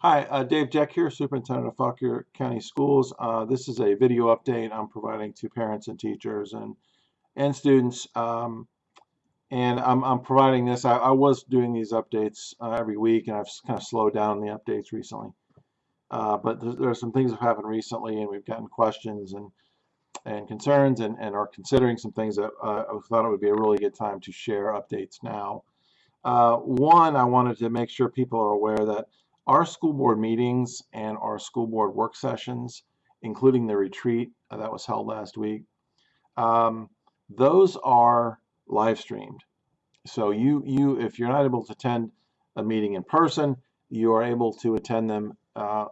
Hi, uh, Dave Jeck here, Superintendent of Fauquier County Schools. Uh, this is a video update I'm providing to parents and teachers and and students. Um, and I'm, I'm providing this. I, I was doing these updates uh, every week, and I've kind of slowed down the updates recently. Uh, but there, there, are some things that have happened recently, and we've gotten questions and and concerns, and, and are considering some things that uh, I thought it would be a really good time to share updates now. Uh, one, I wanted to make sure people are aware that our school board meetings and our school board work sessions, including the retreat that was held last week, um, those are live streamed. So you, you, if you're not able to attend a meeting in person, you are able to attend them uh,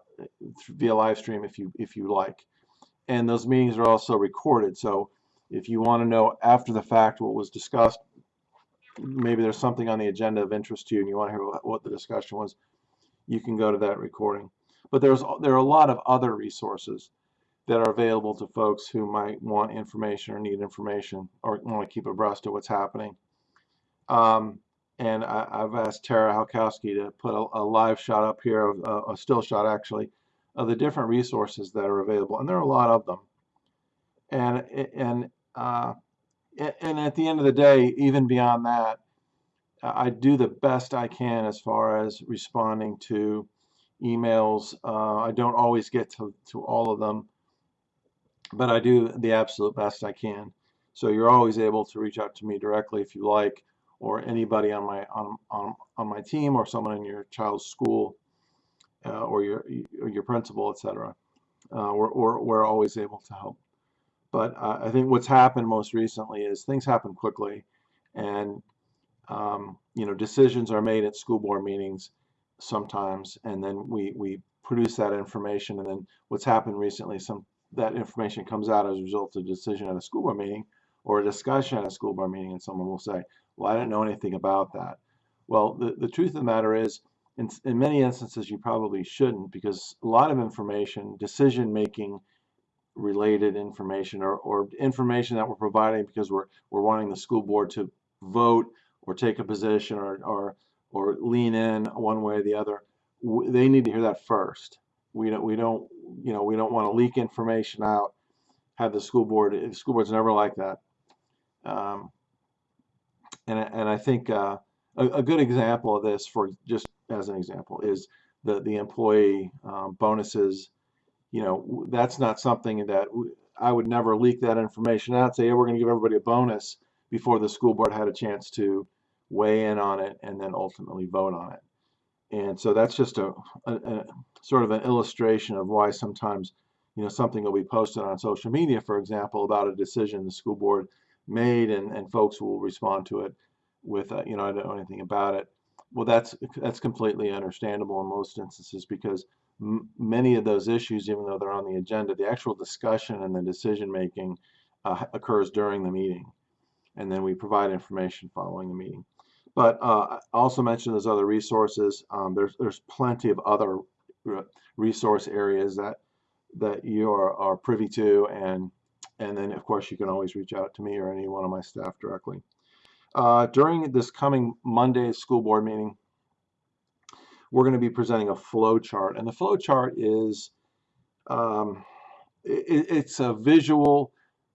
via live stream if you if you like. And those meetings are also recorded. So if you want to know after the fact what was discussed, maybe there's something on the agenda of interest to you and you want to hear what the discussion was, you can go to that recording. But there's there are a lot of other resources that are available to folks who might want information or need information or want to keep abreast of what's happening. Um, and I, have asked Tara Halkowski to put a, a, live shot up here, of, uh, a still shot actually, of the different resources that are available, and there are a lot of them. And and uh, and at the end of the day, even beyond that, I do the best I can as far as responding to emails. Uh, I don't always get to, to all of them, but I do the absolute best I can. So you're always able to reach out to me directly if you like, or anybody on my on on, on my team, or someone in your child's school, uh, or your your principal, etc. Uh, we're, we're, we're always able to help. But I think what's happened most recently is things happen quickly, and um, you know, decisions are made at school board meetings sometimes, and then we, we produce that information, and then what's happened recently, some that information comes out as a result of a decision at a school board meeting or a discussion at a school board meeting, and someone will say, well, I didn't know anything about that. Well, the, the truth of the matter is, in, in many instances, you probably shouldn't because a lot of information, decision-making related information or, or information that we're providing because we're, we're wanting the school board to vote or take a position or, or, or lean in one way or the other, they need to hear that first. We don't, we don't, you know, we don't want to leak information out, have the school board, the school board's never like that. Um, and, and I think uh, a, a, good example of this, for just as an example, is the, the employee um, bonuses. You know, that's not something that I would never leak that information out, say, hey, we're going to give everybody a bonus before the school board had a chance to weigh in on it and then ultimately vote on it. And so that's just a, a, a, sort of an illustration of why sometimes you know something will be posted on social media, for example, about a decision the school board made, and, and folks will respond to it with uh, you know I don't know anything about it. Well, that's that's completely understandable in most instances because many of those issues, even though they're on the agenda, the actual discussion and the decision making uh, occurs during the meeting and then we provide information following the meeting. But uh, I also mentioned those other resources. Um, there's there's plenty of other resource areas that that you are, are privy to, and and then of course you can always reach out to me or any one of my staff directly. Uh, during this coming Monday school board meeting, we're going to be presenting a flow chart, and the flow chart is um, it, it's a visual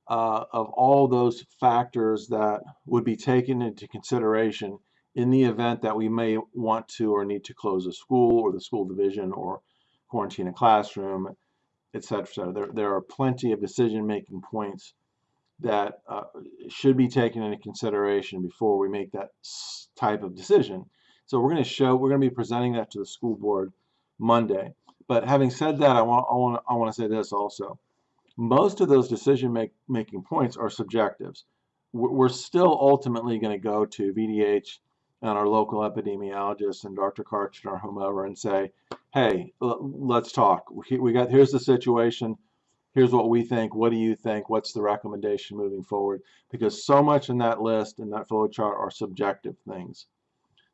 uh, of all those factors that would be taken into consideration in the event that we may want to or need to close a school or the school division or quarantine a classroom, etc. cetera. There, there are plenty of decision-making points that uh, should be taken into consideration before we make that type of decision. So we're going to show, we're going to be presenting that to the school board Monday. But having said that, I want, I want, I want to say this also most of those decision make, making points are subjectives. We're still ultimately going to go to VDH and our local epidemiologist and Dr. Kartchner or whomever and say, hey, let's talk. We got here's the situation. Here's what we think. What do you think? What's the recommendation moving forward? Because so much in that list and that flow chart are subjective things.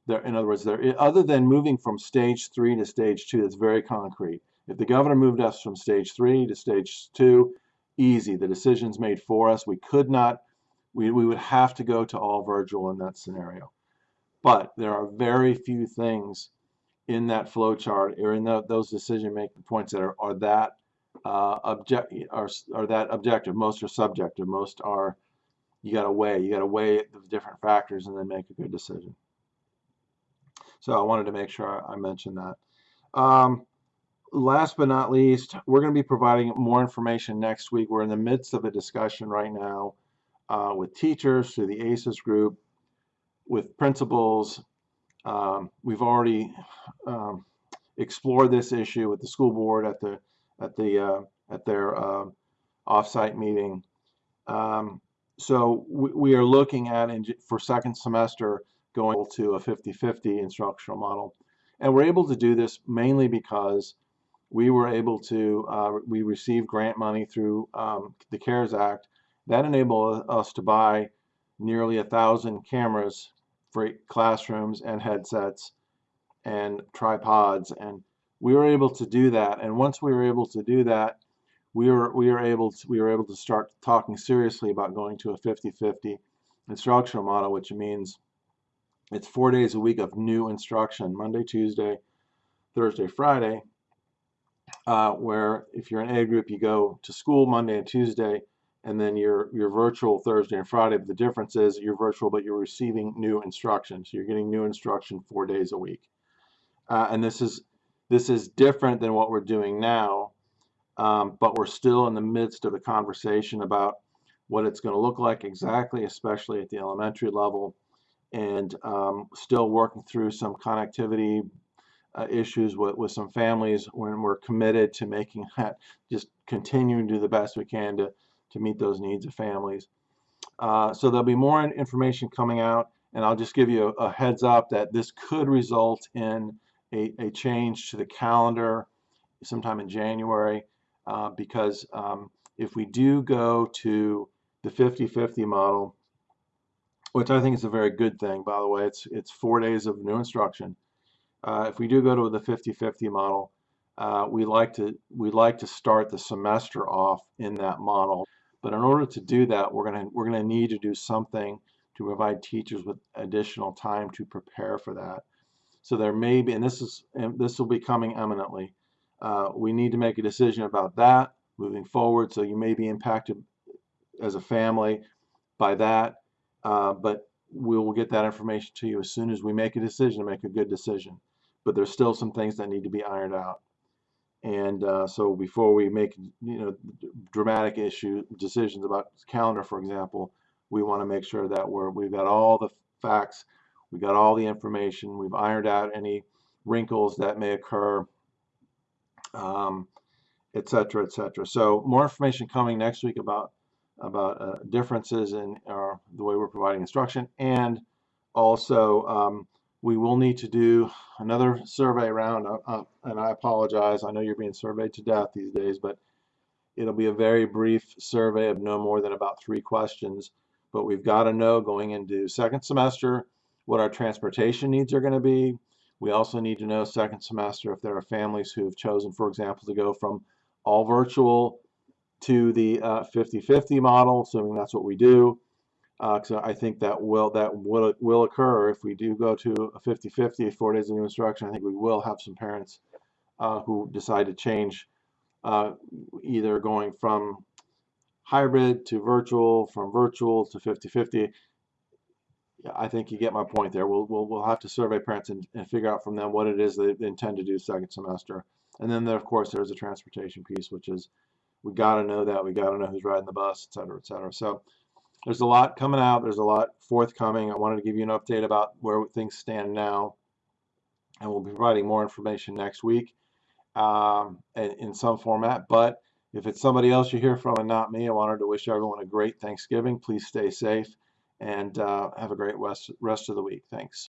There, in other words, there other than moving from stage three to stage two, that's very concrete. If the governor moved us from stage three to stage two, easy. The decision's made for us. We could not, we, we would have to go to all virtual in that scenario. But there are very few things in that flow chart or in the, those decision making points that are, are that uh, object are, are that objective. Most are subjective. Most are you got to weigh. You got to weigh the different factors and then make a good decision. So I wanted to make sure I mentioned that. Um, last but not least, we're going to be providing more information next week. We're in the midst of a discussion right now uh, with teachers through the ACES group, with principals. Um, we've already um, explored this issue with the school board at the at the uh, at their uh, offsite meeting. Um, so we, we, are looking at in, for second semester going to a 50-50 instructional model, and we're able to do this mainly because we were able to uh, we received grant money through um, the CARES Act. That enabled us to buy nearly a thousand cameras for classrooms and headsets and tripods and we were able to do that. And once we were able to do that we were we were able to, we were able to start talking seriously about going to a 50-50 instructional model which means it's four days a week of new instruction Monday Tuesday Thursday Friday uh, where if you're an A group you go to school Monday and Tuesday and then you're you're virtual Thursday and Friday. But the difference is you're virtual, but you're receiving new instruction. So you're getting new instruction four days a week. Uh, and this is this is different than what we're doing now, um, but we're still in the midst of a conversation about what it's going to look like exactly, especially at the elementary level, and um, still working through some connectivity uh, issues with, with some families when we're committed to making that just continuing to do the best we can to to meet those needs of families. Uh, so there'll be more information coming out, and I'll just give you a, a heads up that this could result in a, a, change to the calendar sometime in January, uh, because um, if we do go to the 50-50 model, which I think is a very good thing, by the way, it's it's four days of new instruction. Uh, if we do go to the 50-50 model, uh, we like to we like to start the semester off in that model. But in order to do that, we're going to we're to need to do something to provide teachers with additional time to prepare for that. So there may be, and this is and this will be coming eminently. Uh, we need to make a decision about that moving forward. So you may be impacted as a family by that, uh, but we will get that information to you as soon as we make a decision to make a good decision. But there's still some things that need to be ironed out. And uh, so before we make you know dramatic issue decisions about calendar, for example, we want to make sure that we're we've got all the facts, we've got all the information, we've ironed out any wrinkles that may occur, um, et cetera, et cetera. So more information coming next week about about uh, differences in our, the way we're providing instruction and also um, we will need to do another survey round, uh, uh, and I apologize. I know you're being surveyed to death these days, but it'll be a very brief survey of no more than about three questions. But we've got to know going into second semester what our transportation needs are going to be. We also need to know second semester if there are families who have chosen, for example, to go from all virtual to the 50-50 uh, model, assuming that's what we do. Uh, I think that will that will will occur if we do go to a 50-50, four days of new instruction. I think we will have some parents uh, who decide to change, uh, either going from hybrid to virtual, from virtual to 50-50. I think you get my point there. We'll, we'll, we'll have to survey parents and, and figure out from them what it is they, they intend to do second semester. And then, there, of course, there's a transportation piece, which is we got to know that. We got to know who's riding the bus, et cetera, et cetera. So there's a lot coming out. There's a lot forthcoming. I wanted to give you an update about where things stand now. And we'll be providing more information next week um, in some format. But if it's somebody else you hear from and not me, I wanted to wish everyone a great Thanksgiving. Please stay safe and uh, have a great rest, rest of the week. Thanks.